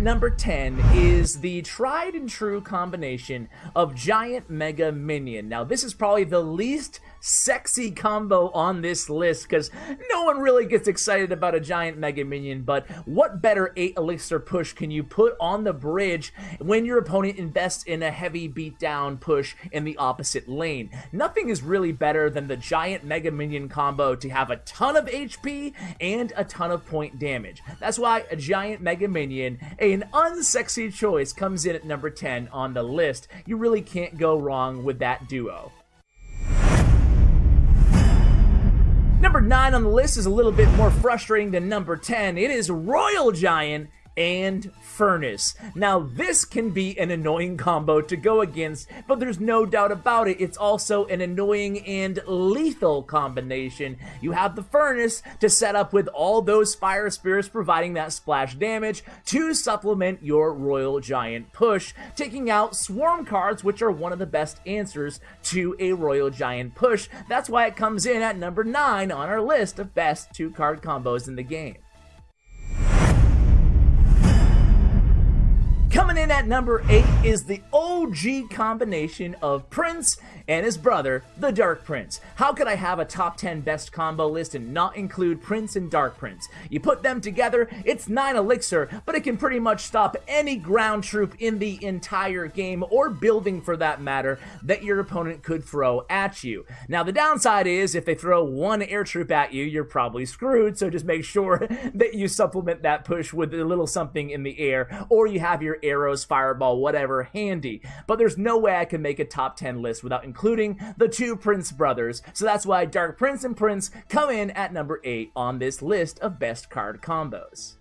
number 10 is the tried and true combination of Giant Mega Minion. Now, this is probably the least sexy combo on this list because no one really gets excited about a giant Mega Minion, but what better 8 Elixir push can you put on the bridge when your opponent invests in a heavy beatdown push in the opposite lane? Nothing is really better than the giant Mega Minion combo to have a ton of HP and a ton of point damage. That's why a giant Mega Minion, an unsexy choice, comes in at number 10 on the list. You really can't go wrong with that duo. Number 9 on the list is a little bit more frustrating than number 10. It is Royal Giant and Furnace. Now, this can be an annoying combo to go against, but there's no doubt about it, it's also an annoying and lethal combination. You have the Furnace to set up with all those Fire Spirits providing that splash damage to supplement your Royal Giant push, taking out Swarm cards, which are one of the best answers to a Royal Giant push. That's why it comes in at number 9 on our list of best two card combos in the game. Coming in at number 8 is the OG combination of Prince and his brother, the Dark Prince. How could I have a top 10 best combo list and not include Prince and Dark Prince? You put them together, it's 9 Elixir, but it can pretty much stop any ground troop in the entire game, or building for that matter, that your opponent could throw at you. Now the downside is, if they throw one air troop at you, you're probably screwed, so just make sure that you supplement that push with a little something in the air, or you have your fireball, whatever handy. But there's no way I can make a top 10 list without including the two Prince brothers. So that's why Dark Prince and Prince come in at number 8 on this list of best card combos.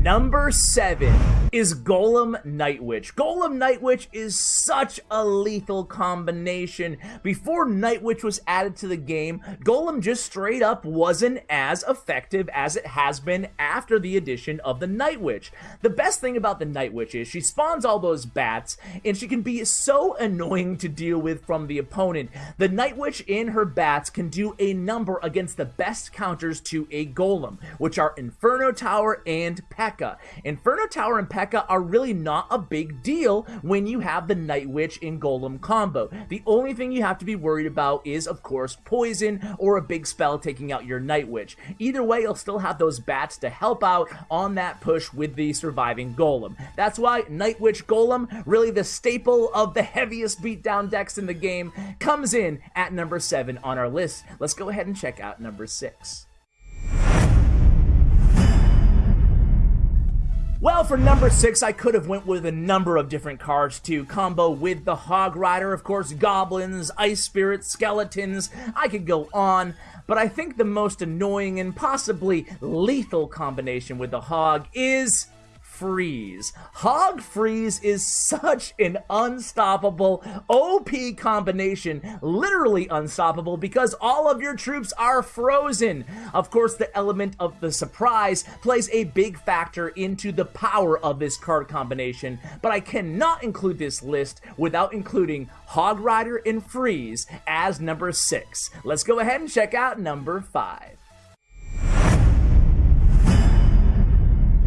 Number seven is Golem Night Witch. Golem Night Witch is such a lethal combination. Before Night Witch was added to the game, Golem just straight up wasn't as effective as it has been after the addition of the Night Witch. The best thing about the Night Witch is she spawns all those bats, and she can be so annoying to deal with from the opponent. The Night Witch in her bats can do a number against the best counters to a Golem, which are Inferno Tower and Pack P.E.K.K.A. Inferno Tower and P.E.K.K.A. are really not a big deal when you have the Night Witch in Golem combo. The only thing you have to be worried about is, of course, poison or a big spell taking out your Night Witch. Either way, you'll still have those bats to help out on that push with the surviving Golem. That's why Night Witch Golem, really the staple of the heaviest beatdown decks in the game, comes in at number 7 on our list. Let's go ahead and check out number 6. For number six, I could have went with a number of different cards to combo with the Hog Rider, of course, goblins, ice spirits, skeletons. I could go on, but I think the most annoying and possibly lethal combination with the Hog is Freeze. Hog Freeze is such an unstoppable OP combination, literally unstoppable because all of your troops are frozen. Of course, the element of the surprise plays a big factor into the power of this card combination, but I cannot include this list without including Hog Rider and Freeze as number 6. Let's go ahead and check out number 5.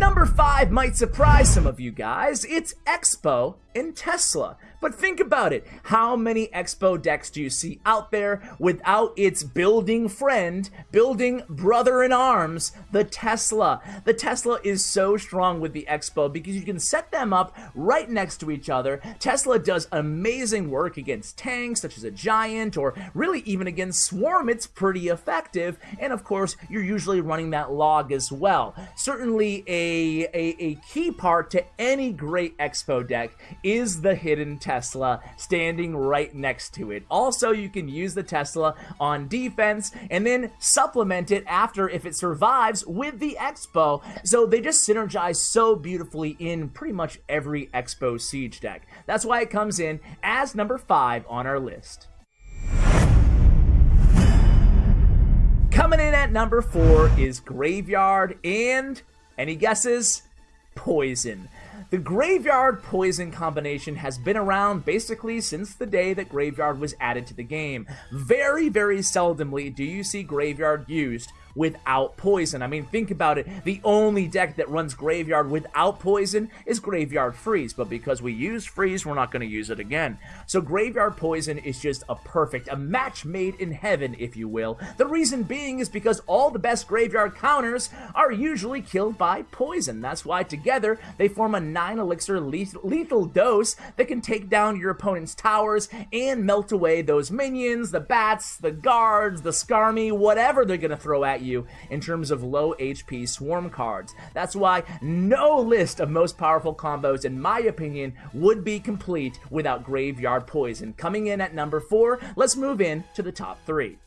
Number 5 might surprise some of you guys. It's X-Bow in Tesla. But think about it. How many X-Bow decks do you see out there without its building friend, building brother in arms, the Tesla? The Tesla is so strong with the X-Bow because you can set them up right next to each other. Tesla does amazing work against tanks such as a Giant or really even against Swarm. It's pretty effective. And of course, you're usually running that log as well. Certainly a, a, a key part to any great X-Bow deck is the hidden Tesla standing right next to it. Also, you can use the Tesla on defense and then supplement it after if it survives with the X-Bow. So they just synergize so beautifully in pretty much every X-Bow siege deck. That's why it comes in as number 5 on our list. Coming in at number 4 is Graveyard and, any guesses? Poison. The Graveyard Poison combination has been around basically since the day that Graveyard was added to the game. Very, very seldomly do you see Graveyard used without poison. I mean, think about it. The only deck that runs Graveyard without poison is Graveyard Freeze, but because we use Freeze, we're not going to use it again. So Graveyard Poison is just a perfect, a match made in heaven, if you will. The reason being is because all the best Graveyard counters are usually killed by poison. That's why together they form a 9 elixir lethal dose that can take down your opponent's towers and melt away those minions, the bats, the guards, the Skarmy, whatever they're going to throw at you in terms of low HP swarm cards. That's why no list of most powerful combos, in my opinion, would be complete without Graveyard Poison. Coming in at number 4, let's move in to the top 3.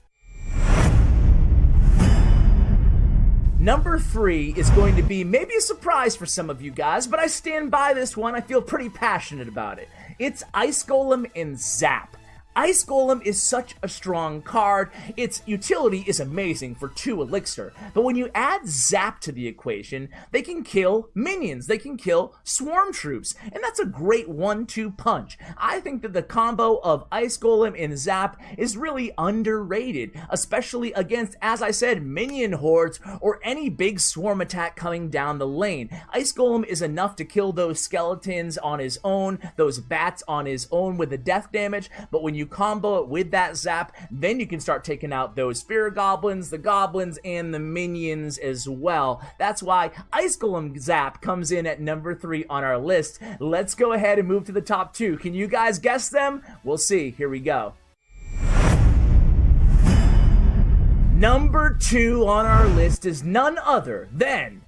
Number three is going to be maybe a surprise for some of you guys, but I stand by this one. I feel pretty passionate about it. It's Ice Golem and Zap. Ice Golem is such a strong card. Its utility is amazing for 2 Elixir, but when you add Zap to the equation, they can kill minions, they can kill swarm troops, and that's a great 1-2 punch. I think that the combo of Ice Golem and Zap is really underrated, especially against, as I said, minion hordes or any big swarm attack coming down the lane. Ice Golem is enough to kill those skeletons on his own, those bats on his own with the death damage, but when you combo it with that zap, then you can start taking out those spear goblins, the goblins, and the minions as well. That's why Ice Golem Zap comes in at number three on our list. Let's go ahead and move to the top two. Can you guys guess them? We'll see. Here we go. Number two on our list is none other than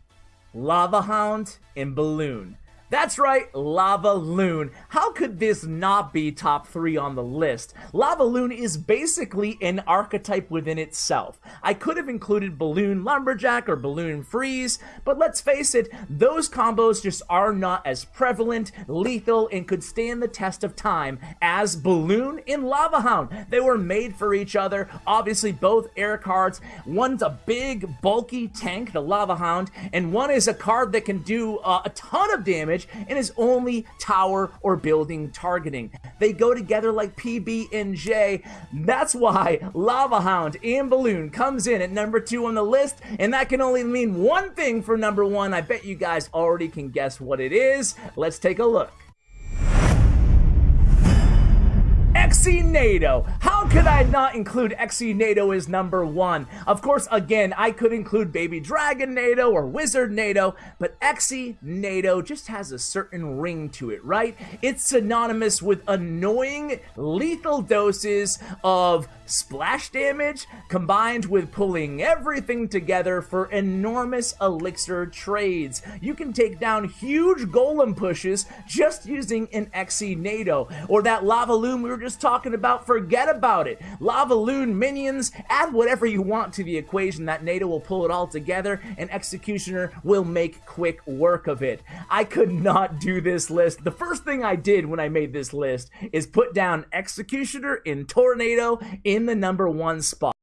Lava Hound and Balloon. That's right, Lava Loon. How could this not be top three on the list? Lava Loon is basically an archetype within itself. I could have included Balloon Lumberjack or Balloon Freeze, but let's face it, those combos just are not as prevalent, lethal, and could stand the test of time as Balloon and Lava Hound. They were made for each other, obviously both air cards. One's a big, bulky tank, the Lava Hound, and one is a card that can do uh, a ton of damage damage and is only tower or building targeting. They go together like PB and J. That's why Lava Hound and Balloon comes in at number two on the list, and that can only mean one thing for number one. I bet you guys already can guess what it is. Let's take a look. Exi How could I not include Exi as number one? Of course, again, I could include Baby Dragon Nado or Wizard Nado, but Exi just has a certain ring to it, right? It's synonymous with annoying, lethal doses of splash damage combined with pulling everything together for enormous elixir trades. You can take down huge golem pushes just using an Exi or that Lava Loon we were just talking about, forget about it. Lava Loon minions, add whatever you want to the equation. That Nado will pull it all together, and Executioner will make quick work of it. I could not do this list. The first thing I did when I made this list is put down Executioner in Tornado in the number one spot.